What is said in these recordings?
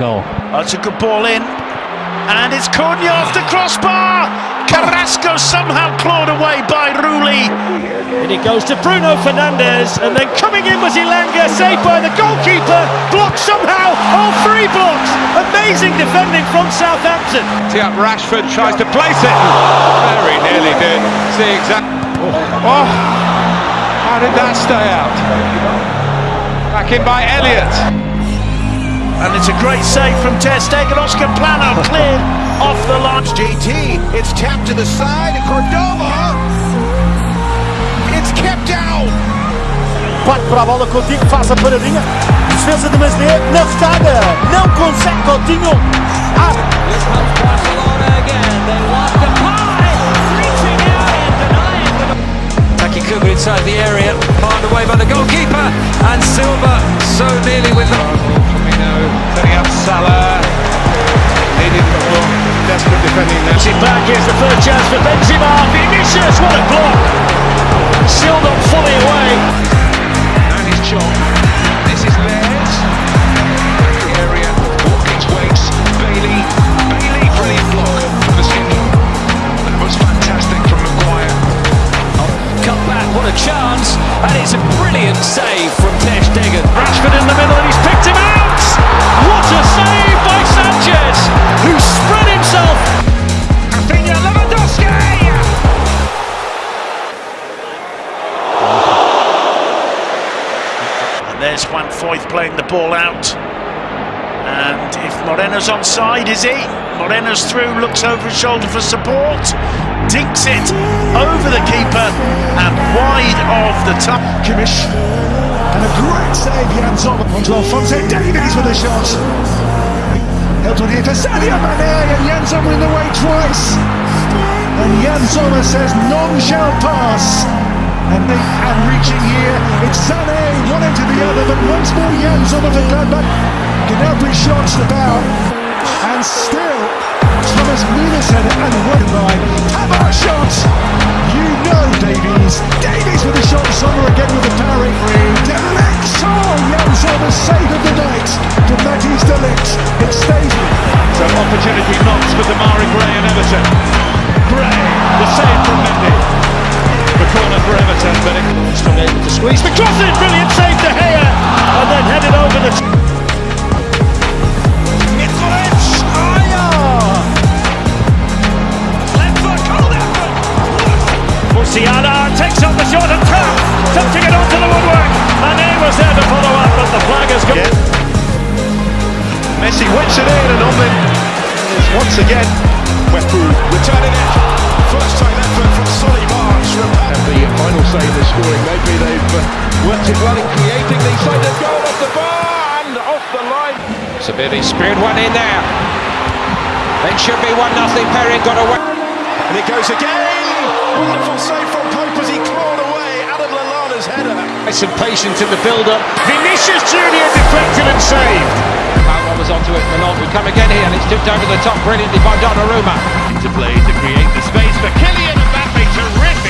Goal. That's a good ball in. And it's Cunha off the crossbar. Carrasco somehow clawed away by Rulli. And it goes to Bruno Fernandes, and then coming in was Elanga, saved by the goalkeeper, blocked somehow, all three blocks. Amazing defending from Southampton. Tiap Rashford tries to place it. Very nearly did. See exactly. Oh, oh, how did that stay out? Back in by Elliott. And it's a great save from Ter Stegen. Oscar Plano cleared off the line. JT, it's tapped to the side. Cordova. It's kept out. Parte para a bola, Coutinho faz a paradinha. Defesa de Masné na retada. Não consegue Coutinho. Ah. This helps Barcelona again. They want the. Reaching out and denying the... Taki inside the area, barred away by the goalkeeper, and Silva so nearly with the... Up Salah. Needed more desperate defending there. Back, here's the third chance for Benzema. Vinicius, what a block. There's Juan Foyth playing the ball out. And if Moreno's onside, is he? Moreno's through, looks over his shoulder for support, dinks it over the keeper and wide of the top. Kimmich. And a great save, Jan Sommer. Onto Alphonso Davies with a shot. Helped on here for Sadio Mane and Jan Sommer in the way twice. And Jan Sommer says none shall pass. And they and reaching here, it's Sané, one into the other, but once more Jan Sommer for Gladbach. Gnabry shots the bow. And still, Thomas it and one have our shot. You know Davies. Davies with a shot, Sommer again with a parry. De Ligt. Oh, Jan Sommer's save of the night to Matthijs de Ligt. It stays So opportunity knocks for Damari able to squeeze. McCrossing, brilliant save De Gea, and then headed over the. Mitrovic! Musiala takes up the shot and tap, touching it onto the woodwork. Mane was there to follow up, but the flag has come. Messi whips it in and Omlin is once again Wepu returning it. First time effort from Solly March. And the final save they're scoring. Maybe they've uh, worked it well in creating the side of goal off the bar and off the line. Sabiri speared one in there. It should be 1 nothing. Perrin got away. And it goes again. Wonderful save from Pope as he clawed away Adam Lallana's header. Some patience in the build-up. Vinicius Junior deflected and saved. Palma was onto it. Malone will come again here, and it's tipped over the top brilliantly by Donnarumma. Into play to create the space for Kylian Mbappe. Terrific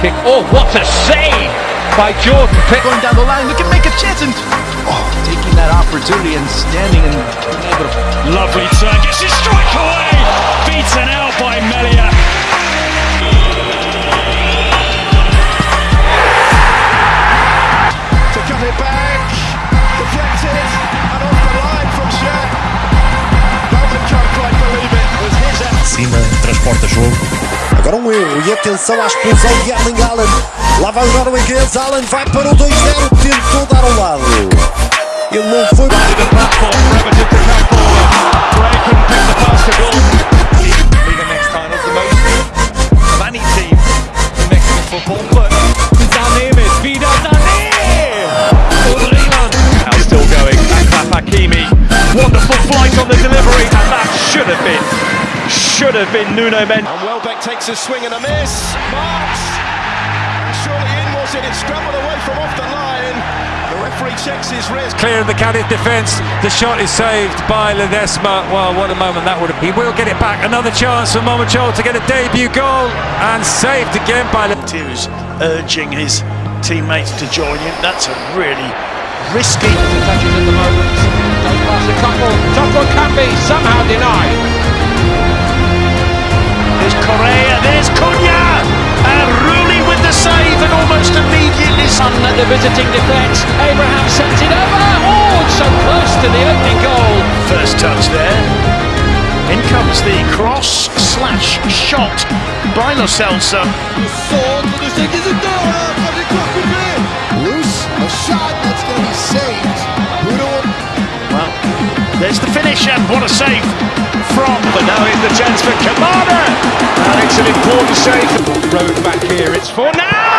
kick. Oh, what a save by Jordan Pickford. Going down the line, we can make a chance and oh, taking that opportunity and standing and being able to Lovely turn, gets his strike away! Beaten out by Melia. to cut it back. Deflected and off the line from Shed. Bowman can't quite believe it. It was his effort. Cima, transporta jogo. Agora um e atenção à expulsão de. Lá vai o norueguês, Haaland vai para o 2-0, tentou dar ao lado. Ele não foi. Wonderful flight on the delivery, and that should have been, should have been Nuno Mendes. And Welbeck takes a swing and a miss. Marks. And surely in was it? It's scrambled away from off the line. The referee checks his wrist. Clear in the Cardiff defence. The shot is saved by Ledesma. Well, what a moment that would have. Been. He will get it back. Another chance for Momachol to get a debut goal and saved again by. Who's urging his teammates to join him. That's a really risky. touches at the moment. Goes past a couple. Top one can be somehow denied. Immediately... On at the visiting defence. Abraham sends it over. Oh, it's so close to the opening goal. First touch there. In comes the cross slash shot by Lo Celso. Loose, a shot that's going to be saved. Well, there's the finish and what a save from... But now is the chance for Kamada, and it's an important save. Road back here. It's for now.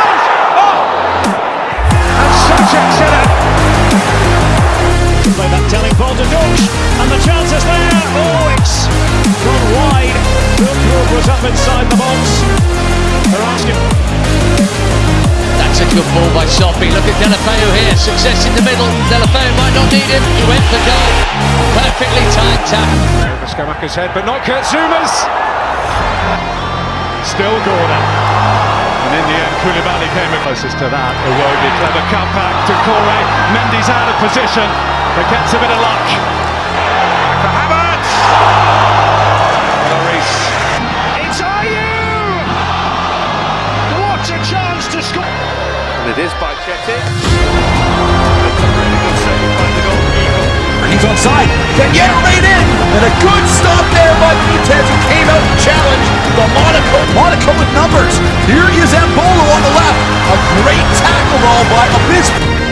And it. Play that telling ball to Dutch, and the chance is there. Oh, it's gone wide. Wilbrook was up inside the box. They're asking. That's a good ball by Soppy. Look at Deulofeu here. Success in the middle. Deulofeu might not need him. He went for goal. Perfectly timed tap. Over Scamacca's head, but not Kurt Zouma's. Still Gordon. And in the end, Koulibaly came closest to that. Iwobi, clever cutback to Corey. Mendy's out of position, but gets a bit of luck. Back for Havertz! Lloris. It's Ayew! What a chance to score! And it is by Chetty. That's really good save by the goalkeeper. He's onside. Can get it right in. And a good stop there by Monaco, Monaco with numbers. Here is Embolo on the left. A great tackle ball by Abismo.